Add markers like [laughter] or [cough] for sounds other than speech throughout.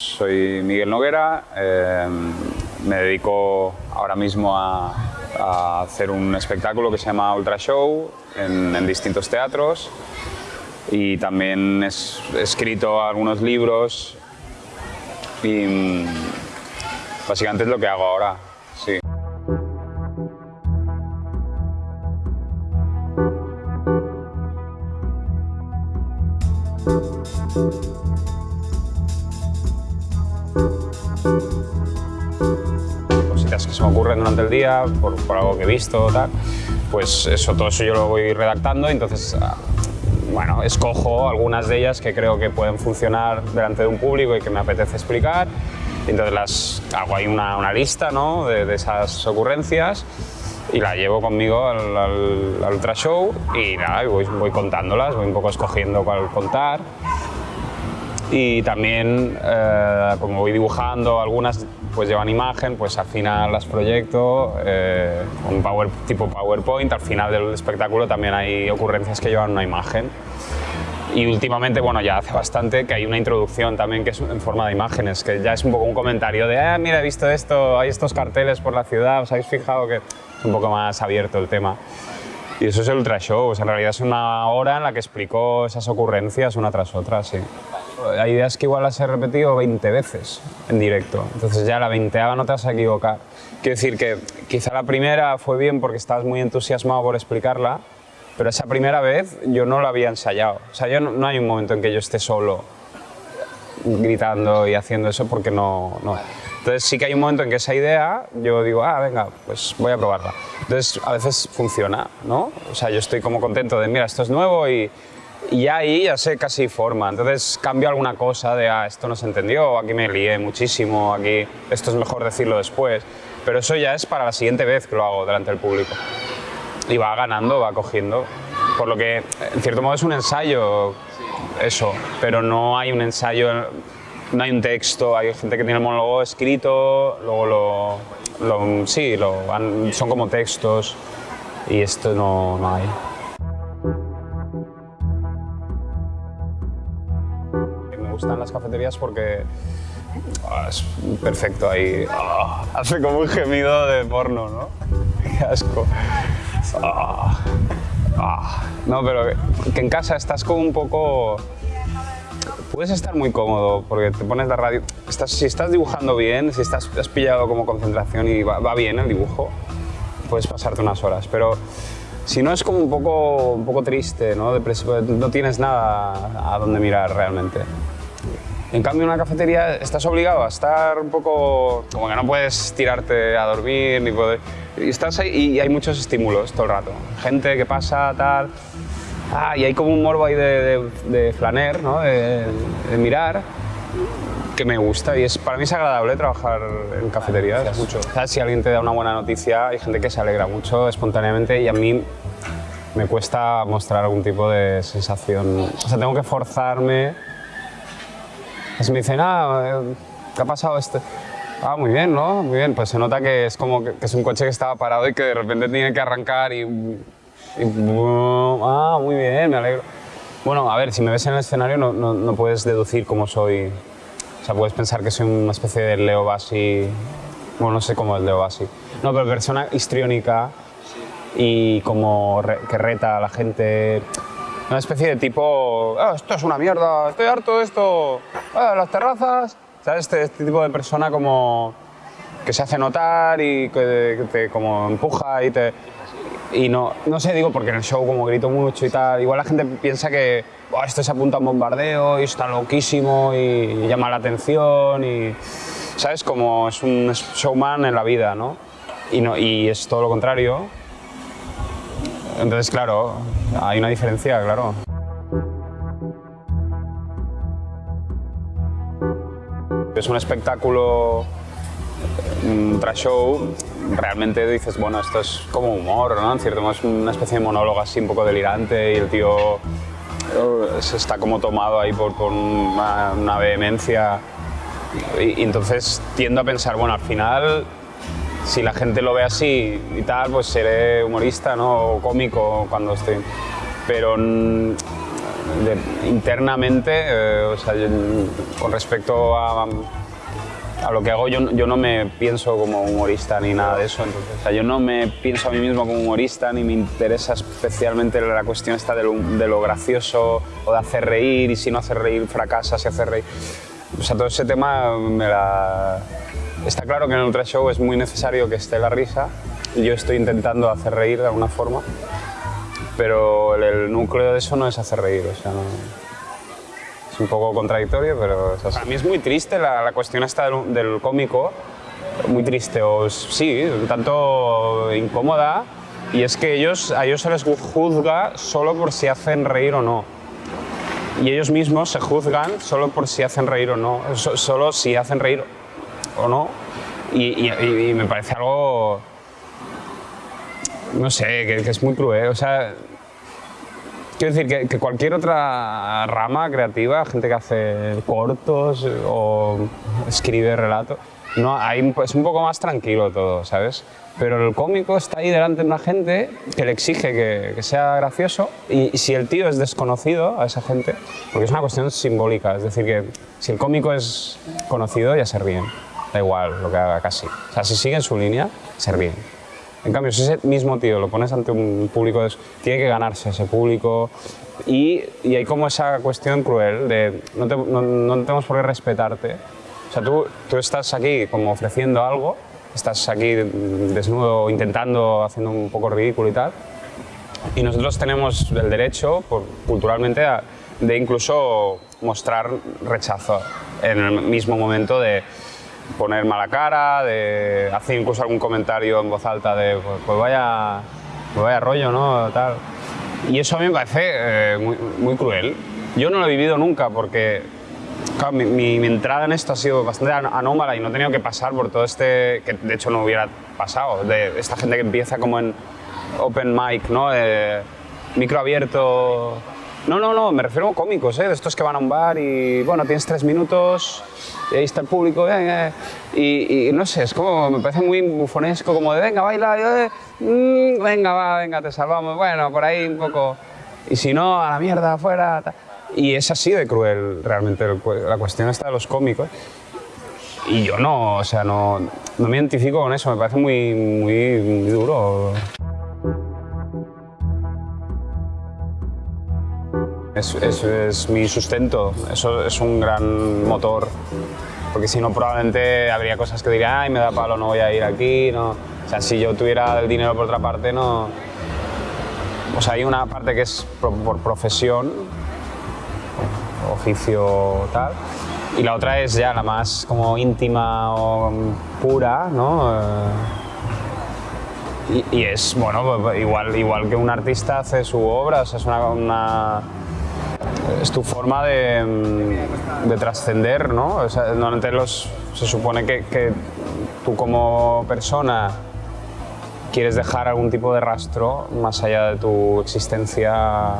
Soy Miguel Noguera, eh, me dedico ahora mismo a, hacer un espectáculo que se llama Ultra Show en, en distintos teatros y también he escrito algunos libros y mm, básicamente es lo que hago ahora. Que se me ocurren durante el día, por, por algo que he visto, tal, pues eso, todo eso yo lo voy redactando, entonces ah, bueno, escojo algunas de ellas que creo que pueden funcionar delante de un público y que me apetece explicar. Entonces las hago ahí una, una lista ¿no? de, de, esas ocurrencias y la llevo conmigo al, al, al ultra show y nada, voy, voy, contándolas, voy un poco escogiendo cuál contar. Y también, eh, como voy dibujando, algunas pues llevan imagen, pues al final las proyecto eh, con power, tipo PowerPoint. Al final del espectáculo también hay ocurrencias que llevan una imagen. Y últimamente, bueno, ya hace bastante que hay una introducción también que es en forma de imágenes, que ya es un poco un comentario de, ah, mira, he visto esto, hay estos carteles por la ciudad, ¿os habéis fijado que es un poco más abierto el tema? Y eso es el Ultra Show, o sea, en realidad es una hora en la que explico esas ocurrencias una tras otra, sí. Hay ideas que igual las he repetido 20 veces en directo, entonces ya la veinteava no te vas a equivocar. Quiero decir que quizá la primera fue bien porque estabas muy entusiasmado por explicarla, pero esa primera vez yo no la había ensayado. O sea, yo no, no hay un momento en que yo esté solo gritando y haciendo eso porque no, no. Entonces sí que hay un momento en que esa idea yo digo, ah, venga, pues voy a probarla. Entonces a veces funciona, ¿no? O sea, yo estoy como contento de, mira, esto es nuevo y, y ahí ya sé casi forma. Entonces cambio alguna cosa de, ah, esto no se entendió, aquí me lié muchísimo, aquí esto es mejor decirlo después. Pero eso ya es para la siguiente vez que lo hago delante del público. Y va ganando, va cogiendo. Por lo que, en cierto modo, es un ensayo, eso, pero no hay un ensayo, no hay un texto, hay gente que tiene el monólogo escrito, luego lo, sí, son como textos y esto no, no hay. Me gustan las cafeterías porque oh, es perfecto ahí. Oh, hace como un gemido de porno, ¿no? [laughs] Qué asco. Oh, no, pero que en casa estás como un poco... Puedes estar muy cómodo porque te pones la radio... Estás, si estás dibujando bien, si estás, has pillado como concentración y va, va bien el dibujo, puedes pasarte unas horas. Pero si no es como un poco, un poco triste, ¿no? no tienes nada a donde mirar realmente. En cambio, en una cafetería estás obligado a estar un poco... como que no puedes tirarte a dormir, ni poder... Y estás ahí y hay muchos estímulos todo el rato. Gente que pasa, tal... Ah, y hay como un morbo ahí de, de, de flaner, ¿no? De, de, mirar, que me gusta y es, para mí es agradable trabajar en cafeterías. Mucho. ¿Sabes? Si alguien te da una buena noticia, hay gente que se alegra mucho espontáneamente y a mí me cuesta mostrar algún tipo de sensación. O sea, tengo que forzarme. Si me dicen, ah, ¿qué ha pasado este? Ah, muy bien, ¿no? Muy bien. Pues se nota que es como que, que es un coche que estaba parado y que de repente tiene que arrancar y, ah, muy bien, me alegro. Bueno, a ver, si me ves en el escenario no, no, no, puedes deducir cómo soy. O sea, puedes pensar que soy una especie de Leo Bassi. Bueno, no sé cómo es Leo Bassi. No, pero persona histriónica y como que reta a la gente. Una especie de tipo, ah, esto es una mierda, estoy harto de esto, ah, las terrazas. ¿Sabes? Este, este tipo de persona como que se hace notar y que, que te como empuja y te y no, no sé, digo, porque en el show como grito mucho y tal, igual la gente piensa que esto se apunta a un bombardeo y está loquísimo y llama la atención y, ¿sabes? Como es un showman en la vida, ¿no? Y, no, y es todo lo contrario. Entonces, claro, hay una diferencia, claro. Es un espectáculo, un trash show, realmente dices, bueno, esto es como humor, ¿no? En cierto modo es una especie de monólogo así un poco delirante y el tío eh, se está como tomado ahí por, por una, una, vehemencia y, y, entonces tiendo a pensar, bueno, al final si la gente lo ve así y tal, pues seré humorista, ¿no? O cómico cuando estoy... Pero internamente, eh, o sea, con respecto a lo que hago, yo, yo, no me pienso como humorista ni nada de eso. Entonces, o sea, yo no me pienso a mí mismo como humorista ni me interesa especialmente la cuestión esta de lo, de lo gracioso o de hacer reír y si no hacer reír fracasa, si hacer reír. O sea, todo ese tema me la... Está claro que en el Ultra Show es muy necesario que esté la risa. Yo estoy intentando hacer reír de alguna forma, pero el, núcleo de eso no es hacer reír. O sea, un poco contradictorio, pero es Para mí es muy triste la, la cuestión esta del, del, cómico, muy triste, o sí, un tanto incómoda, y es que ellos, a ellos se les juzga solo por si hacen reír o no. Y ellos mismos se juzgan solo por si hacen reír o no, solo si hacen reír o no. Y, me parece algo, no sé, que, es muy cruel. O sea, quiero decir que, cualquier otra rama creativa, gente que hace cortos o escribe relatos, no, es un poco más tranquilo todo, ¿sabes? pero el cómico está ahí delante de una gente que le exige que, sea gracioso y, si el tío es desconocido a esa gente, porque es una cuestión simbólica, es decir, que si el cómico es conocido ya se ríen, da igual lo que haga casi. O sea, si sigue en su línea, se ríen. En cambio, si ese mismo tío lo pones ante un público, tiene que ganarse ese público y, y hay como esa cuestión cruel de no, no, no tenemos por qué respetarte. O sea, tú, tú estás aquí como ofreciendo algo estás aquí desnudo intentando, haciendo un poco ridículo y tal. Y nosotros tenemos el derecho, culturalmente, de incluso mostrar rechazo en el mismo momento de poner mala cara, de hacer incluso algún comentario en voz alta de pues, pues vaya, pues vaya rollo, ¿no? Tal. Y eso a mí me parece eh, muy, muy cruel. Yo no lo he vivido nunca porque mi, entrada en esto ha sido bastante anómala y no he tenido que pasar por todo este, que de hecho no hubiera pasado, de esta gente que empieza como en open mic, ¿no? micro abierto. No, no, no, me refiero a cómicos, ¿eh? de estos que van a un bar y, bueno, tienes tres minutos y ahí está el público, y, no sé, es como, me parece muy bufonesco, como de, venga, baila, eh, mm, venga, va, venga, te salvamos, bueno, por ahí un poco, y si no, a la mierda, afuera, y es así de cruel realmente la cuestión está de los cómicos. Y yo no, o sea, no, no me identifico con eso, me parece muy, muy, duro. Es, es, mi sustento, eso es un gran motor, porque si no probablemente habría cosas que diría, ay, me da palo, no voy a ir aquí, no. O sea, si yo tuviera el dinero por otra parte, no... O sea, hay una parte que es por profesión, oficio tal. Y la otra es ya la más como íntima o pura, ¿no? Eh, y, es, bueno, pues, igual, igual que un artista hace su obra, o sea, es una, es tu forma de, de trascender, ¿no? O sea, los, se supone que, que, tú como persona quieres dejar algún tipo de rastro más allá de tu existencia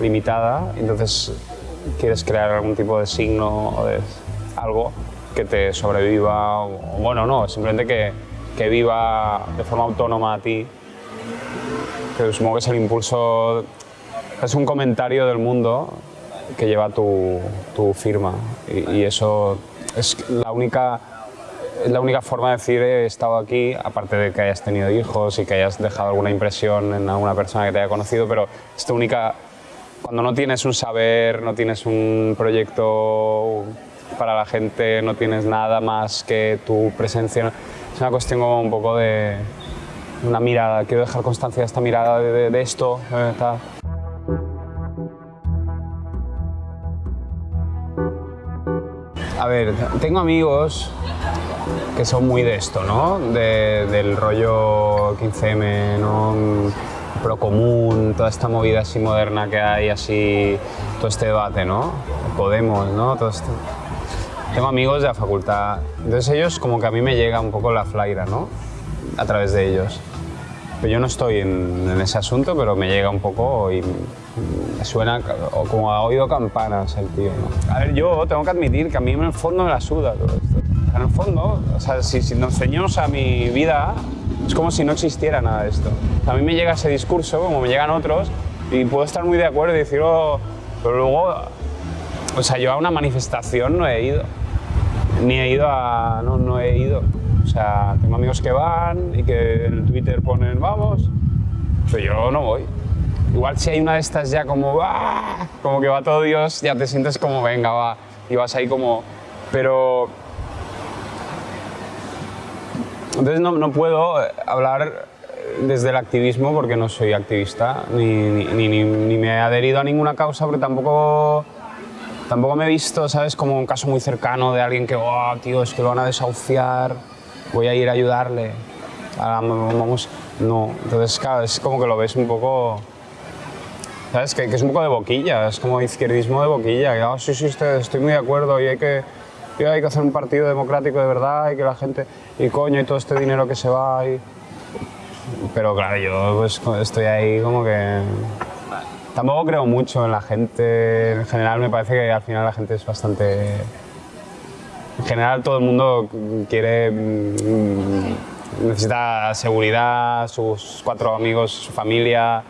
limitada, entonces quieres crear algún tipo de signo o de algo que te sobreviva, o, bueno, no, simplemente que, que, viva de forma autónoma a ti, que supongo que es el impulso, es un comentario del mundo que lleva tu, firma. Y, eso es la única la única forma de decir he estado aquí, aparte de que hayas tenido hijos y que hayas dejado alguna impresión en alguna persona que te haya conocido, pero es tu única cuando no tienes un saber, no tienes un proyecto para la gente, no tienes nada más que tu presencia, es una cuestión como un poco de una mirada, quiero dejar constancia de esta mirada, de, esto, tengo amigos que son muy de esto, ¿no? del rollo 15M, ¿no? procomún, toda esta movida así moderna que hay, así, todo este debate, ¿no? Podemos, ¿no? Todo Tengo amigos de la facultad, entonces ellos como que a mí me llega un poco la flaira, ¿no? A través de ellos. Pero yo no estoy en, ese asunto, pero me llega un poco y me suena como ha oído campanas el tío, ¿no? A ver, yo tengo que admitir que a mí en el fondo me la suda todo esto. En el fondo, o sea, si, si nos ceñimos a mi vida, es como si no existiera nada de esto. A mí me llega ese discurso, como me llegan otros, y puedo estar muy de acuerdo y decir, oh, pero luego, o sea, yo a una manifestación no he ido, ni he ido a, no, no he ido. Sea, tengo amigos que van y que en Twitter ponen, vamos, pero yo no voy. Igual si hay una de estas ya como, ¡ah! como que va todo Dios, ya te sientes como, venga, va, y vas ahí como, pero... Entonces no, no puedo hablar desde el activismo porque no soy activista, ni, ni, ni, ni, me he adherido a ninguna causa porque tampoco, tampoco me he visto, ¿sabes? Como un caso muy cercano de alguien que, oh, tío, es que lo van a desahuciar, voy a ir a ayudarle. vamos, no, entonces, claro, es como que lo ves un poco... ¿Sabes? Que, que es un poco de boquilla, es como izquierdismo de boquilla. Que, oh, sí, sí, estoy, muy de acuerdo y hay que, y hay que hacer un partido democrático de verdad y que la gente... Y coño, y todo este dinero que se va y pero claro, yo pues, estoy ahí como que... Tampoco creo mucho en la gente, en general me parece que al final la gente es bastante... En general todo el mundo quiere... Mm, necesita seguridad, sus cuatro amigos, su familia,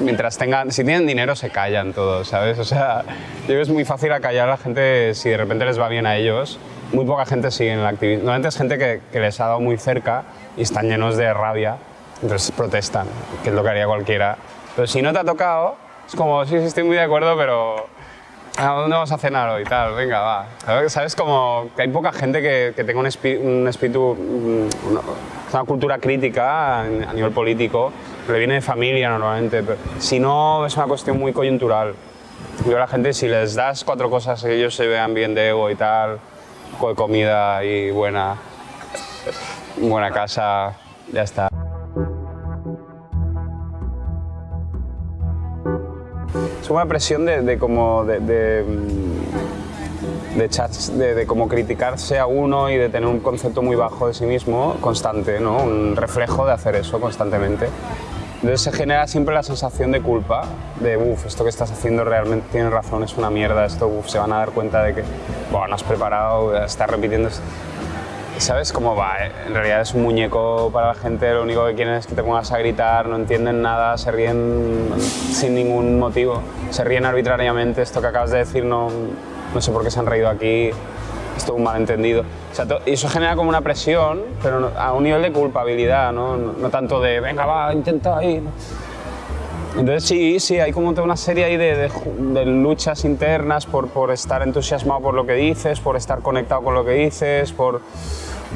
mientras tengan, si tienen dinero se callan todos, ¿sabes? O sea, yo creo que es muy fácil acallar a la gente si de repente les va bien a ellos. Muy poca gente sigue en el activismo. Normalmente es gente que, que les ha dado muy cerca y están llenos de rabia, entonces protestan, que es lo que haría cualquiera. Pero si no te ha tocado, es como, sí, sí, estoy muy de acuerdo, pero ¿a dónde vamos a cenar hoy? Tal, venga, va. ¿Sabes? Como que hay poca gente que, que tenga un, un espíritu, mm, una, una, cultura crítica a nivel político, le viene de familia normalmente, pero si no es una cuestión muy coyuntural. Yo a la gente, si les das cuatro cosas que ellos se vean bien de ego y tal, comida y buena, buena casa, ya está. Es una presión de, de como de, de, de chats, de, de como criticarse a uno y de tener un concepto muy bajo de sí mismo constante, ¿no? un reflejo de hacer eso constantemente. Entonces se genera siempre la sensación de culpa, de uff, esto que estás haciendo realmente tiene razón, es una mierda, esto uf, se van a dar cuenta de que bueno, no has preparado, estás repitiendo. ¿Sabes cómo va? Eh? En realidad es un muñeco para la gente, lo único que quieren es que te pongas a gritar, no entienden nada, se ríen sin ningún motivo, se ríen arbitrariamente, esto que acabas de decir no, no sé por qué se han reído aquí, es todo un malentendido. O sea, y eso genera como una presión, pero a un nivel de culpabilidad, no, no, tanto de venga, va, intenta ahí. Entonces sí, sí, hay como una serie ahí de, luchas internas por, estar entusiasmado por lo que dices, por estar conectado con lo que dices, por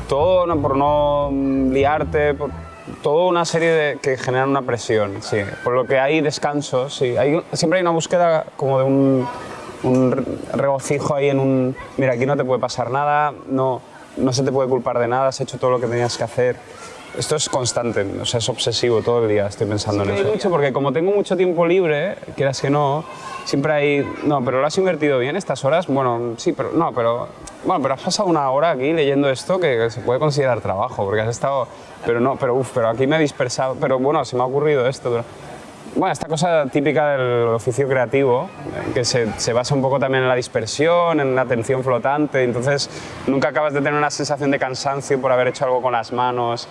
todo, por no liarte, por toda una serie que generan una presión, sí. Por lo que hay descansos, siempre hay una búsqueda como de un, un regocijo ahí en un, mira, aquí no te puede pasar nada, no se te puede culpar de nada, has hecho todo lo que tenías que hacer. Esto es constante, o sea, es obsesivo todo el día, estoy pensando sí, en eso. mucho porque como tengo mucho tiempo libre, quieras que no, siempre hay, no, pero lo has invertido bien estas horas, bueno, sí, pero no, pero, bueno, pero has pasado una hora aquí leyendo esto que se puede considerar trabajo, porque has estado, pero no, pero uff, pero aquí me he dispersado, pero bueno, se me ha ocurrido esto. Bueno, esta cosa típica del oficio creativo, que se, se, basa un poco también en la dispersión, en la atención flotante, entonces nunca acabas de tener una sensación de cansancio por haber hecho algo con las manos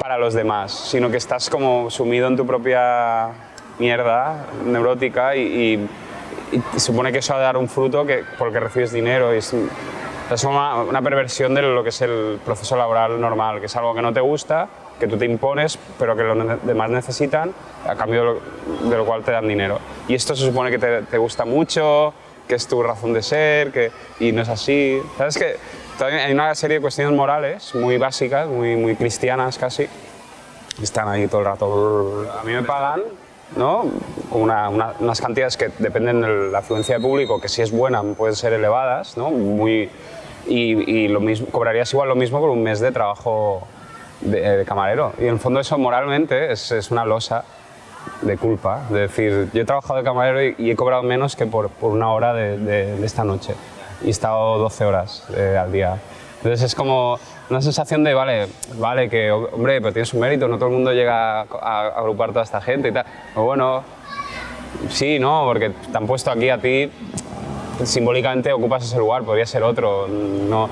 para los demás, sino que estás como sumido en tu propia mierda neurótica y, y, y supone que eso ha de dar un fruto que, porque recibes dinero. Y es, es una, una perversión de lo que es el proceso laboral normal, que es algo que no te gusta, que tú te impones, pero que los demás necesitan, a cambio de lo, de lo cual te dan dinero. Y esto se supone que te, te, gusta mucho, que es tu razón de ser, que, y no es así. ¿Sabes que Hay una serie de cuestiones morales muy básicas, muy, muy cristianas casi, están ahí todo el rato. A mí me pagan ¿no? Una, una, unas cantidades que dependen de la afluencia de público, que si es buena pueden ser elevadas, ¿no? Muy, y, y lo mismo, cobrarías igual lo mismo por un mes de trabajo de, de, camarero. Y en el fondo eso moralmente es, es, una losa de culpa. De decir, yo he trabajado de camarero y, y he cobrado menos que por, por una hora de, de, de, esta noche. Y he estado 12 horas eh, al día. Entonces es como una sensación de, vale, vale, que, hombre, pero tienes un mérito, no todo el mundo llega a, agrupar toda esta gente y tal. O bueno, sí, no, porque te han puesto aquí a ti, simbólicamente ocupas ese lugar, podría ser otro. No,